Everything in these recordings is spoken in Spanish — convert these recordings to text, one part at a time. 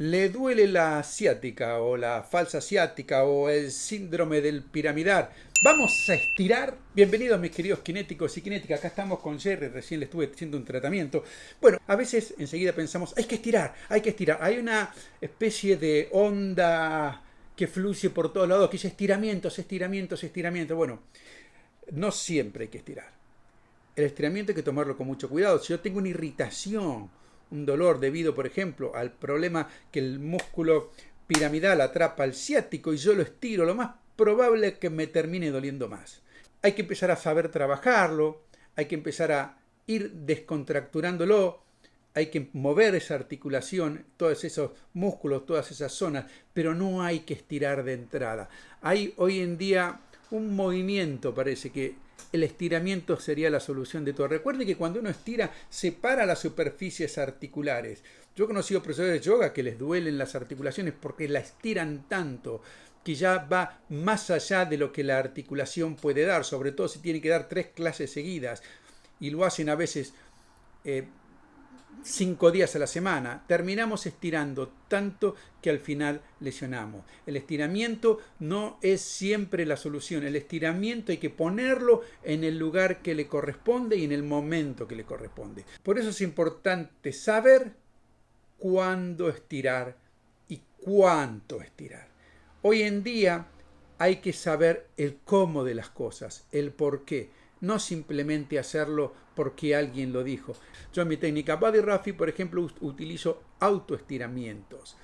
le duele la asiática o la falsa asiática o el síndrome del piramidar. Vamos a estirar. Bienvenidos mis queridos kinéticos y kinéticas. Acá estamos con Jerry, recién le estuve haciendo un tratamiento. Bueno, a veces enseguida pensamos, hay que estirar, hay que estirar. Hay una especie de onda que fluye por todos lados, que dice estiramientos, estiramientos, estiramientos. Bueno, no siempre hay que estirar. El estiramiento hay que tomarlo con mucho cuidado. Si yo tengo una irritación, un dolor debido, por ejemplo, al problema que el músculo piramidal atrapa al ciático y yo lo estiro, lo más probable es que me termine doliendo más. Hay que empezar a saber trabajarlo, hay que empezar a ir descontracturándolo, hay que mover esa articulación, todos esos músculos, todas esas zonas, pero no hay que estirar de entrada. Hay hoy en día un movimiento, parece que el estiramiento sería la solución de todo. Recuerde que cuando uno estira, separa las superficies articulares. Yo he conocido profesores de yoga que les duelen las articulaciones porque la estiran tanto que ya va más allá de lo que la articulación puede dar, sobre todo si tiene que dar tres clases seguidas y lo hacen a veces eh, cinco días a la semana, terminamos estirando tanto que al final lesionamos. El estiramiento no es siempre la solución. El estiramiento hay que ponerlo en el lugar que le corresponde y en el momento que le corresponde. Por eso es importante saber cuándo estirar y cuánto estirar. Hoy en día hay que saber el cómo de las cosas, el por qué no simplemente hacerlo porque alguien lo dijo. Yo en mi técnica Body Rafi, por ejemplo, utilizo autoestiramientos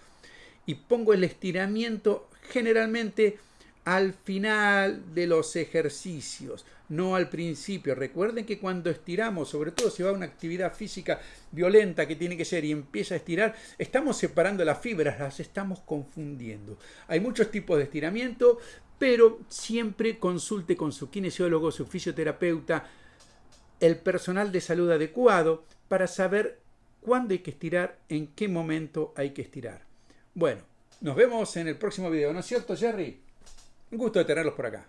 y pongo el estiramiento generalmente al final de los ejercicios, no al principio. Recuerden que cuando estiramos, sobre todo si va a una actividad física violenta que tiene que ser y empieza a estirar, estamos separando las fibras, las estamos confundiendo. Hay muchos tipos de estiramiento, pero siempre consulte con su kinesiólogo, su fisioterapeuta, el personal de salud adecuado para saber cuándo hay que estirar, en qué momento hay que estirar. Bueno, nos vemos en el próximo video, ¿no es cierto, Jerry? Un gusto de tenerlos por acá.